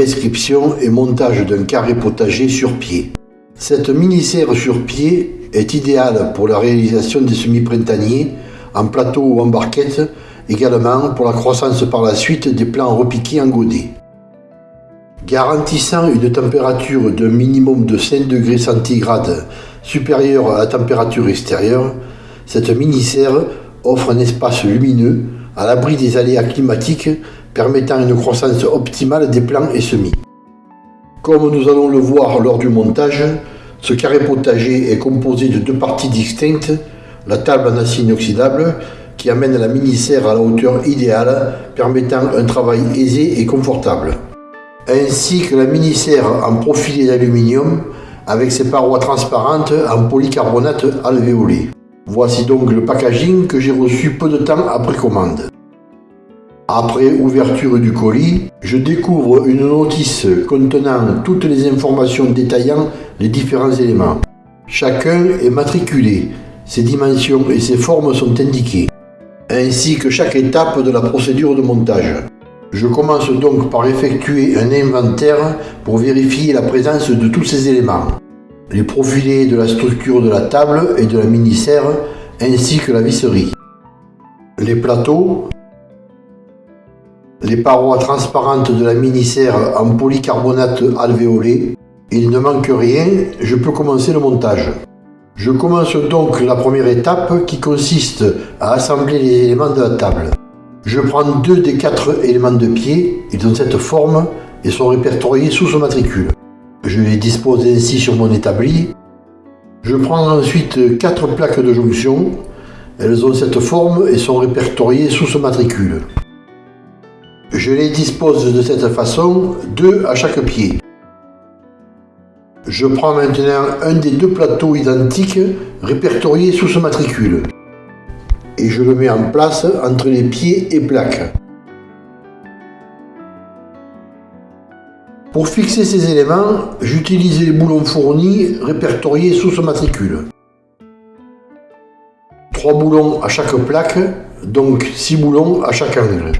description et montage d'un carré potager sur pied. Cette mini-serre sur pied est idéale pour la réalisation des semis printaniers en plateau ou en barquette, également pour la croissance par la suite des plants repiqués en godet. Garantissant une température d'un minimum de 5 degrés centigrades supérieure à la température extérieure, cette mini-serre offre un espace lumineux à l'abri des aléas climatiques permettant une croissance optimale des plants et semis. Comme nous allons le voir lors du montage, ce carré potager est composé de deux parties distinctes, la table en acier inoxydable qui amène la mini-serre à la hauteur idéale permettant un travail aisé et confortable, ainsi que la mini-serre en profilé d'aluminium avec ses parois transparentes en polycarbonate alvéolé. Voici donc le packaging que j'ai reçu peu de temps après commande. Après ouverture du colis, je découvre une notice contenant toutes les informations détaillant les différents éléments. Chacun est matriculé, ses dimensions et ses formes sont indiquées, ainsi que chaque étape de la procédure de montage. Je commence donc par effectuer un inventaire pour vérifier la présence de tous ces éléments. Les profilés de la structure de la table et de la mini-serre, ainsi que la visserie. Les plateaux, les parois transparentes de la mini-serre en polycarbonate alvéolé. Il ne manque rien, je peux commencer le montage. Je commence donc la première étape qui consiste à assembler les éléments de la table. Je prends deux des quatre éléments de pied, ils ont cette forme et sont répertoriés sous ce matricule. Je les dispose ainsi sur mon établi. Je prends ensuite quatre plaques de jonction, elles ont cette forme et sont répertoriées sous ce matricule. Je les dispose de cette façon, deux à chaque pied. Je prends maintenant un des deux plateaux identiques répertoriés sous ce matricule et je le mets en place entre les pieds et plaques. Pour fixer ces éléments, j'utilise les boulons fournis répertoriés sous ce matricule. Trois boulons à chaque plaque, donc six boulons à chaque angle.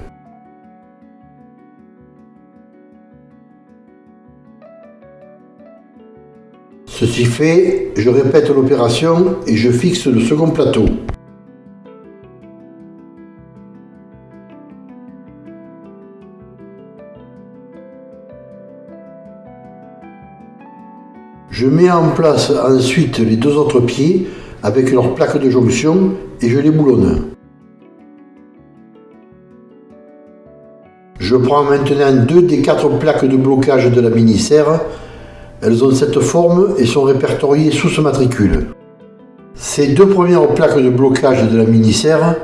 Ceci fait, je répète l'opération et je fixe le second plateau. Je mets en place ensuite les deux autres pieds avec leur plaque de jonction et je les boulonne. Je prends maintenant deux des quatre plaques de blocage de la mini-serre elles ont cette forme et sont répertoriées sous ce matricule. Ces deux premières plaques de blocage de la mini-serre,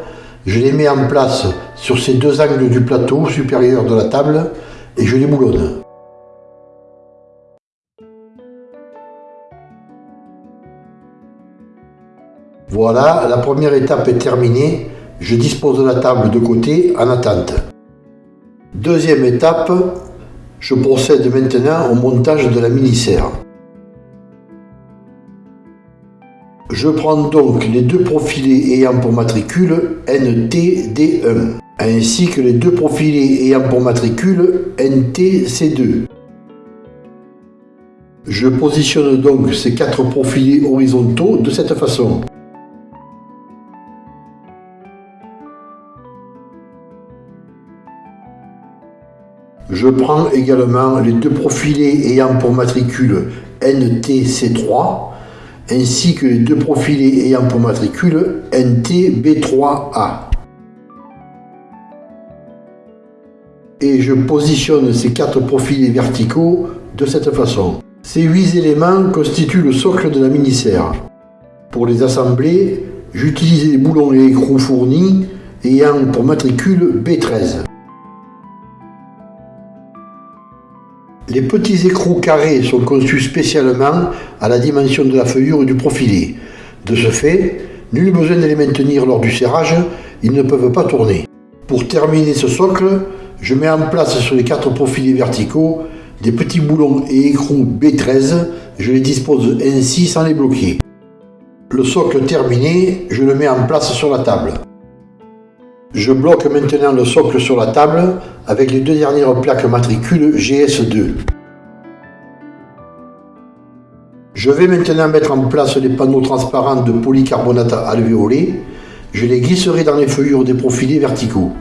je les mets en place sur ces deux angles du plateau supérieur de la table et je les boulonne. Voilà, la première étape est terminée. Je dispose de la table de côté en attente. Deuxième étape, je procède maintenant au montage de la mini-serre. Je prends donc les deux profilés ayant pour matricule NTD1, ainsi que les deux profilés ayant pour matricule NTC2. Je positionne donc ces quatre profilés horizontaux de cette façon. Je prends également les deux profilés ayant pour matricule NTC3 ainsi que les deux profilés ayant pour matricule NTB3A. Et je positionne ces quatre profilés verticaux de cette façon. Ces huit éléments constituent le socle de la mini-serre. Pour les assembler, j'utilise les boulons et écrous fournis ayant pour matricule B13. Les petits écrous carrés sont conçus spécialement à la dimension de la feuillure du profilé. De ce fait, nul besoin de les maintenir lors du serrage, ils ne peuvent pas tourner. Pour terminer ce socle, je mets en place sur les quatre profilés verticaux des petits boulons et écrous B13, je les dispose ainsi sans les bloquer. Le socle terminé, je le mets en place sur la table. Je bloque maintenant le socle sur la table avec les deux dernières plaques matricules GS2. Je vais maintenant mettre en place les panneaux transparents de polycarbonate alvéolé. Je les glisserai dans les feuillures des profilés verticaux.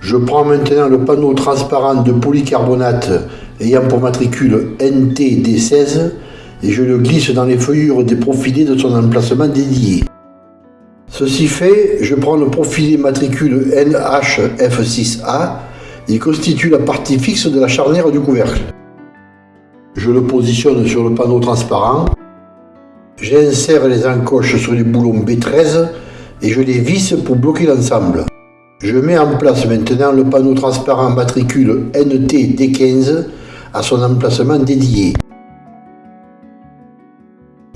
Je prends maintenant le panneau transparent de polycarbonate ayant pour matricule NTD16 et je le glisse dans les feuillures des profilés de son emplacement dédié. Ceci fait, je prends le profilé matricule NHF6A, il constitue la partie fixe de la charnière du couvercle. Je le positionne sur le panneau transparent, j'insère les encoches sur les boulons B13 et je les visse pour bloquer l'ensemble. Je mets en place maintenant le panneau transparent matricule NT-D15 à son emplacement dédié.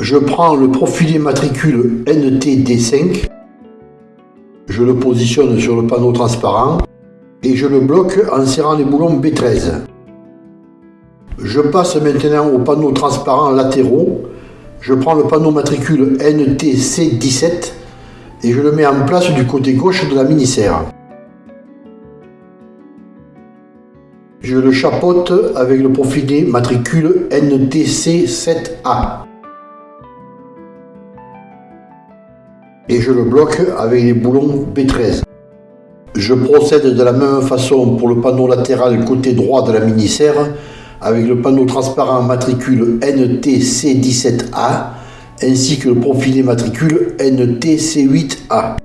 Je prends le profilé matricule NT-D5 je le positionne sur le panneau transparent et je le bloque en serrant les boulons B13. Je passe maintenant au panneau transparent latéraux. Je prends le panneau matricule NTC17 et je le mets en place du côté gauche de la mini-serre. Je le chapeaute avec le profilé matricule NTC7A. Et je le bloque avec les boulons B13. Je procède de la même façon pour le panneau latéral côté droit de la mini-serre avec le panneau transparent matricule NTC17A ainsi que le profilé matricule NTC8A.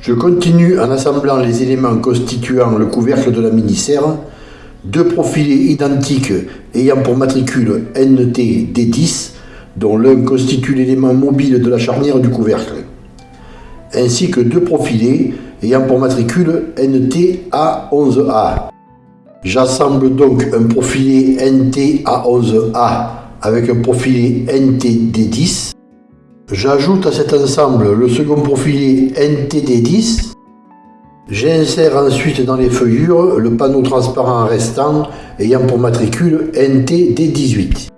Je continue en assemblant les éléments constituant le couvercle de la mini-serre, deux profilés identiques ayant pour matricule NTD10 dont l'un constitue l'élément mobile de la charnière du couvercle ainsi que deux profilés ayant pour matricule NTA11A. J'assemble donc un profilé NTA11A avec un profilé NTD10. J'ajoute à cet ensemble le second profilé NTD10. J'insère ensuite dans les feuillures le panneau transparent restant ayant pour matricule NTD18.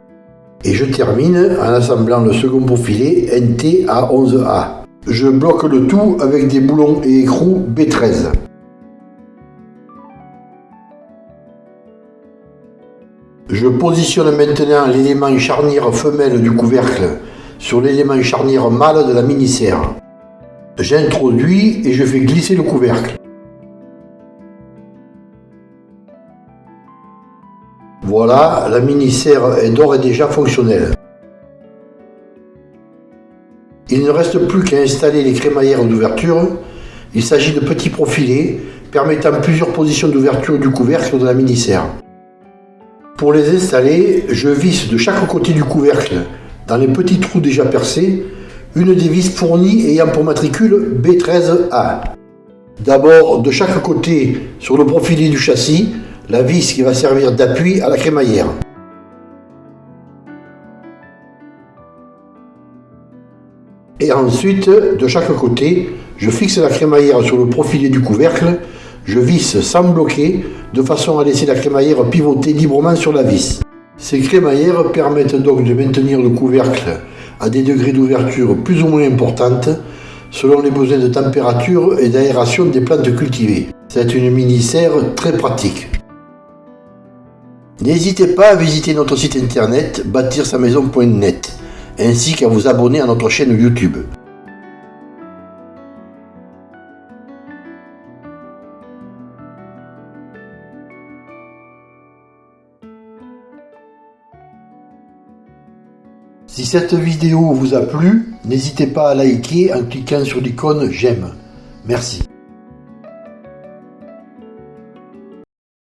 Et je termine en assemblant le second profilé NTA11A. Je bloque le tout avec des boulons et écrous B13. Je positionne maintenant l'élément charnière femelle du couvercle sur l'élément charnière mâle de la mini-serre. J'introduis et je fais glisser le couvercle. Voilà, la mini-serre est d'ores et déjà fonctionnelle. Il ne reste plus qu'à installer les crémaillères d'ouverture. Il s'agit de petits profilés permettant plusieurs positions d'ouverture du couvercle de la mini-serre. Pour les installer, je visse de chaque côté du couvercle, dans les petits trous déjà percés, une des vis fournies ayant pour matricule B13A. D'abord, de chaque côté, sur le profilé du châssis, la vis qui va servir d'appui à la crémaillère. Et ensuite, de chaque côté, je fixe la crémaillère sur le profilé du couvercle, je visse sans bloquer, de façon à laisser la crémaillère pivoter librement sur la vis. Ces crémaillères permettent donc de maintenir le couvercle à des degrés d'ouverture plus ou moins importantes, selon les besoins de température et d'aération des plantes cultivées. C'est une mini-serre très pratique. N'hésitez pas à visiter notre site internet bâtir-sa-maison.net ainsi qu'à vous abonner à notre chaîne YouTube. Si cette vidéo vous a plu, n'hésitez pas à liker en cliquant sur l'icône j'aime. Merci.